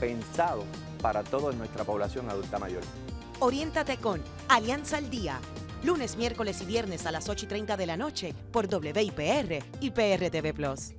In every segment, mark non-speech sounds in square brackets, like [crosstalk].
pensado para toda nuestra población adulta mayor. Oriéntate con Alianza al Día. Lunes, miércoles y viernes a las 8 y 30 de la noche por WIPR y PRTV Plus.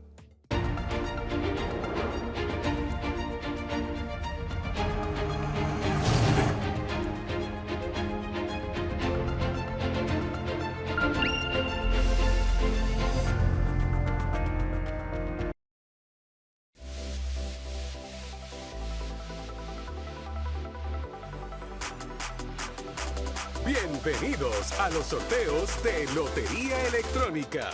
Bienvenidos a los sorteos de Lotería Electrónica.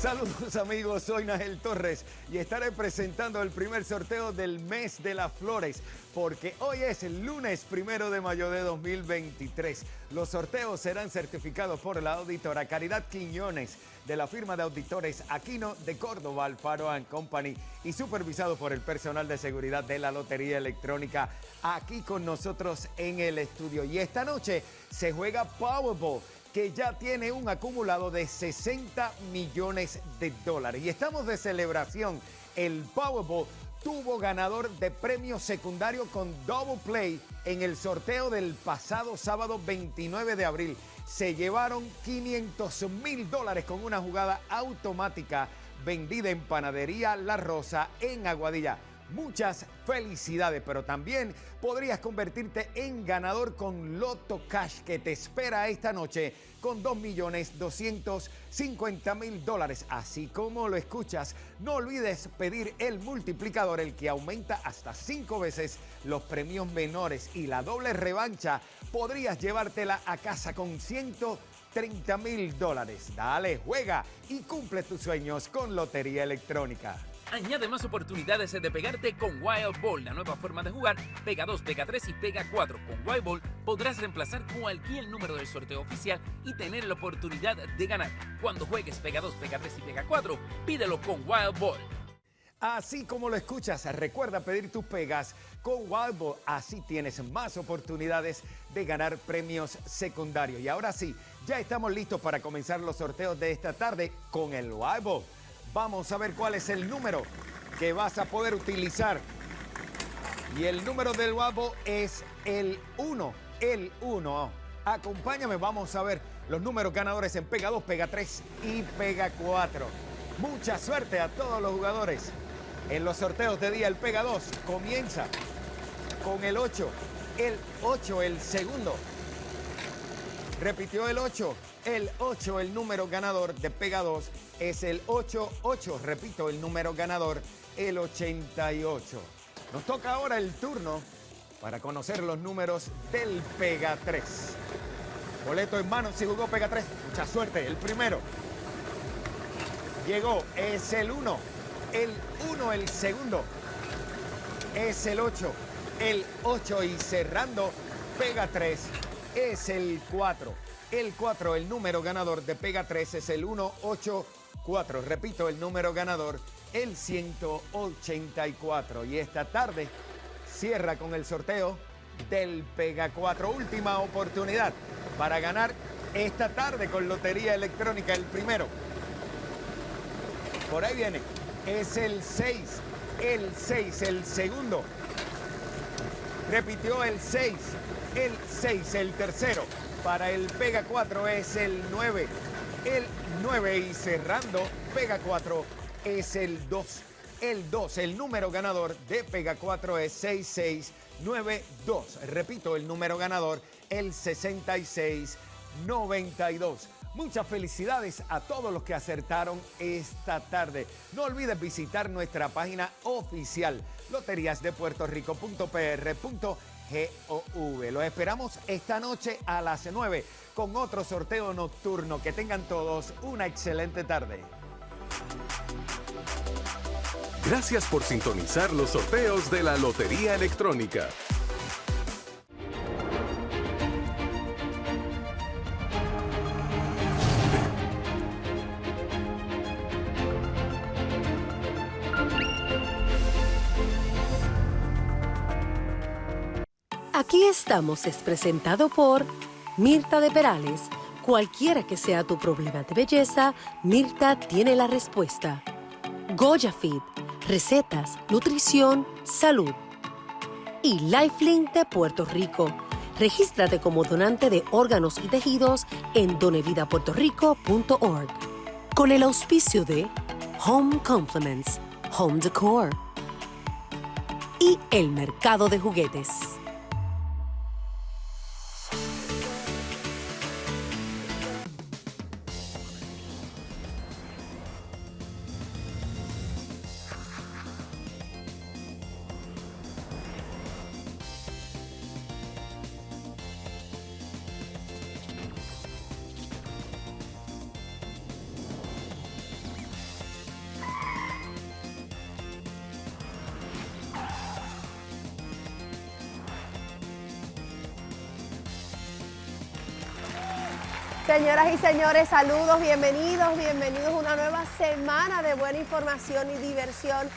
Saludos [laughs] amigos, soy Nagel Torres y estaré presentando el primer sorteo del mes de las flores porque hoy es el lunes primero de mayo de 2023. Los sorteos serán certificados por la auditora Caridad Quiñones de la firma de auditores Aquino de Córdoba, Alfaro Company y supervisado por el personal de seguridad de la Lotería Electrónica aquí con nosotros en el estudio. Y esta noche se juega Powerball que ya tiene un acumulado de 60 millones de dólares. Y estamos de celebración. El Powerball tuvo ganador de premio secundario con Double Play en el sorteo del pasado sábado 29 de abril. Se llevaron 500 mil dólares con una jugada automática vendida en Panadería La Rosa en Aguadilla. Muchas felicidades, pero también podrías convertirte en ganador con Loto Cash que te espera esta noche con 2.250.000 dólares. Así como lo escuchas, no olvides pedir el multiplicador, el que aumenta hasta cinco veces los premios menores y la doble revancha. Podrías llevártela a casa con 130 mil dólares. Dale, juega y cumple tus sueños con Lotería Electrónica. Añade más oportunidades de pegarte con Wild Ball, la nueva forma de jugar. Pega 2, pega 3 y pega 4. Con Wild Ball podrás reemplazar cualquier número del sorteo oficial y tener la oportunidad de ganar. Cuando juegues pega 2, pega 3 y pega 4, pídelo con Wild Ball. Así como lo escuchas, recuerda pedir tus pegas con Wild Ball. Así tienes más oportunidades de ganar premios secundarios. Y ahora sí, ya estamos listos para comenzar los sorteos de esta tarde con el Wild Ball. Vamos a ver cuál es el número que vas a poder utilizar. Y el número del guapo es el 1, el 1. Acompáñame, vamos a ver los números ganadores en Pega 2, Pega 3 y Pega 4. Mucha suerte a todos los jugadores. En los sorteos de día el Pega 2 comienza con el 8, el 8 el segundo. Repitió el 8, el 8 el número ganador de Pega 2 es el 88. Repito, el número ganador, el 88. Nos toca ahora el turno para conocer los números del Pega 3. Boleto en mano si jugó Pega 3. Mucha suerte. El primero. Llegó. Es el 1. El 1 el segundo. Es el 8. El 8 y cerrando Pega 3 es el 4. El 4, el número ganador de Pega 3 es el 188. 4. Repito, el número ganador, el 184. Y esta tarde cierra con el sorteo del Pega 4. Última oportunidad para ganar esta tarde con Lotería Electrónica, el primero. Por ahí viene. Es el 6. El 6, el segundo. Repitió el 6. El 6, el tercero. Para el Pega 4 es el 9 el 9 y cerrando Pega 4 es el 2. El 2, el número ganador de Pega 4 es 6692. Repito, el número ganador, el 6692. Muchas felicidades a todos los que acertaron esta tarde. No olvides visitar nuestra página oficial loteriasdepuertorico.pr.gov. Los esperamos esta noche a las 9 con otro sorteo nocturno. Que tengan todos una excelente tarde. Gracias por sintonizar los sorteos de la Lotería Electrónica. Aquí estamos es presentado por Mirta de Perales. Cualquiera que sea tu problema de belleza, Mirta tiene la respuesta. Goya Fit recetas, nutrición, salud. Y Lifelink de Puerto Rico. Regístrate como donante de órganos y tejidos en donevidapuertorico.org. Con el auspicio de Home Compliments, Home Decor y el mercado de juguetes. Señoras y señores, saludos, bienvenidos, bienvenidos a una nueva semana de buena información y diversión